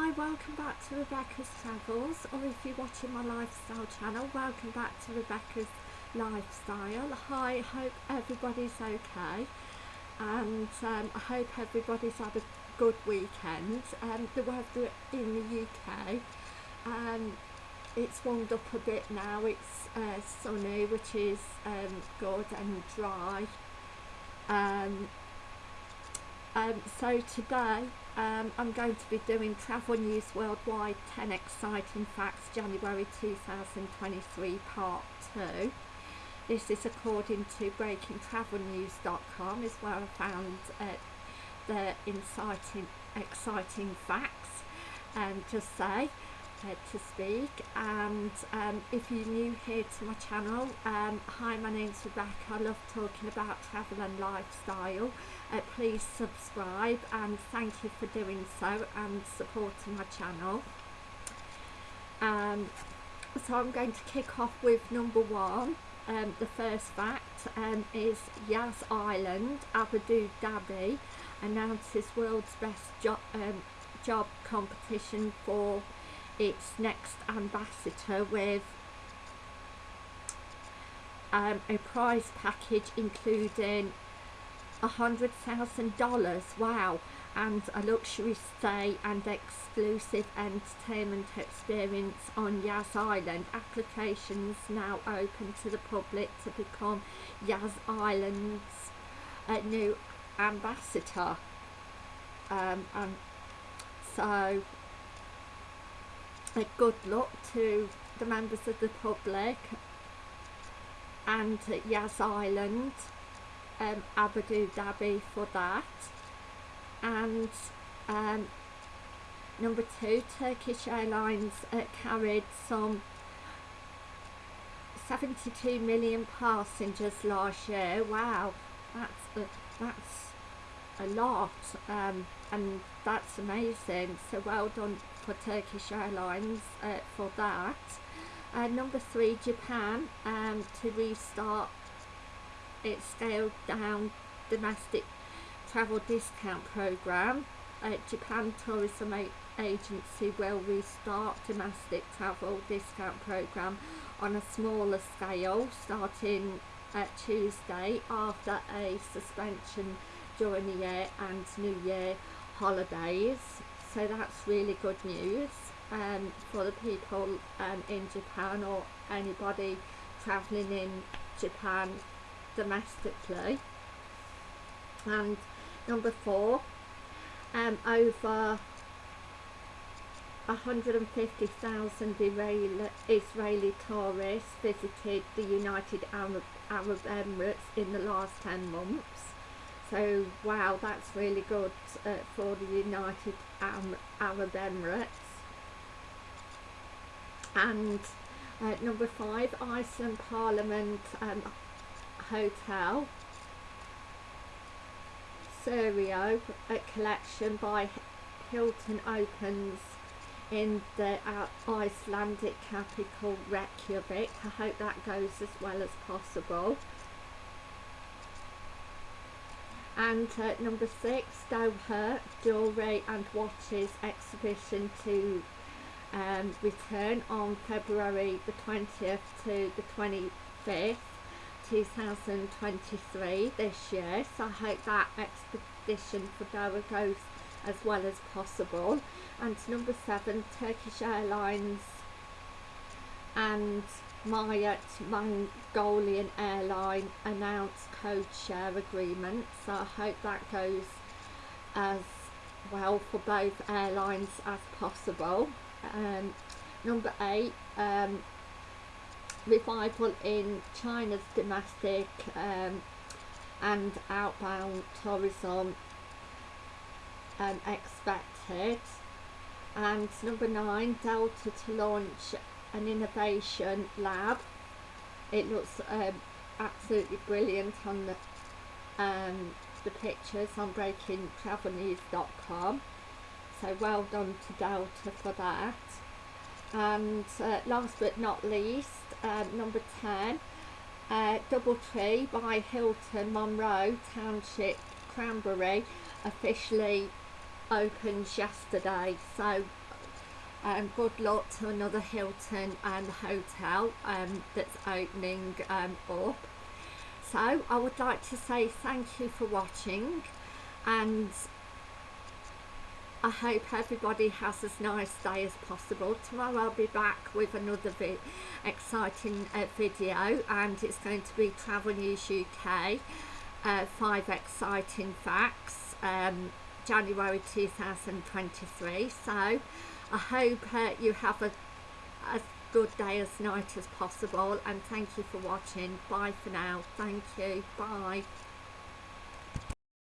Hi, welcome back to Rebecca's Travels, or if you're watching my lifestyle channel, welcome back to Rebecca's Lifestyle. Hi, hope everybody's okay, and um, I hope everybody's had a good weekend. Um, the weather in the UK, um, it's warmed up a bit now, it's uh, sunny, which is um, good and dry. Um, um, so today um, I'm going to be doing Travel News Worldwide 10 Exciting Facts January 2023 Part 2. This is according to BreakingTravelNews.com is where I found uh, the inciting, exciting facts and just say to speak and um, if you're new here to my channel um, hi my name's Rebecca. I love talking about travel and lifestyle. Uh, please subscribe and thank you for doing so and supporting my channel. Um, so I'm going to kick off with number one. Um, the first fact um, is Yas Island Abu Dhabi announces world's best job, um, job competition for its next ambassador with um, a prize package including a hundred thousand dollars. Wow. And a luxury stay and exclusive entertainment experience on Yas Island. Applications now open to the public to become Yas Island's uh, new ambassador. Um, and so good luck to the members of the public and Yas Island, um, Abu Dhabi for that. And um, number two, Turkish Airlines uh, carried some 72 million passengers last year. Wow, that's a, that's a lot, um, and that's amazing. So well done for Turkish Airlines uh, for that. Uh, number three, Japan, um, to restart its scaled down domestic travel discount program. Uh, Japan Tourism Agency will restart domestic travel discount program on a smaller scale starting Tuesday after a suspension during the year and New Year holidays. So that's really good news um, for the people um, in Japan or anybody travelling in Japan domestically. And number four um, over 150,000 Israeli tourists visited the United Arab, Arab Emirates in the last 10 months so wow that's really good uh, for the United Arab Emirates. And uh, number five Iceland Parliament um, Hotel. Curio a collection by Hilton opens in the uh, Icelandic capital Reykjavik. I hope that goes as well as possible and uh, number six Doha jewellery and watches exhibition to um, return on February the 20th to the 25th 2023 this year. So I hope that expedition for Doha goes as well as possible. And number seven Turkish Airlines and MIAT Mongolian airline announced code share agreement so I hope that goes as well for both airlines as possible. Um, number eight um, revival in China's domestic um, and outbound tourism um, expected. And number nine Delta to launch an innovation lab. It looks um, absolutely brilliant on the um, the pictures on breakingtravelnews.com so well done to Delta for that. And uh, last but not least uh, number 10 uh, Doubletree by Hilton Monroe Township Cranbury officially opens yesterday. So um, good luck to another Hilton um, hotel um, that's opening um, up. So I would like to say thank you for watching and I hope everybody has as nice day as possible. Tomorrow I'll be back with another vi exciting uh, video and it's going to be Travel News UK, uh, five exciting facts, um, January 2023. So I hope uh, you have a, as good day as night as possible and thank you for watching. Bye for now. Thank you. Bye.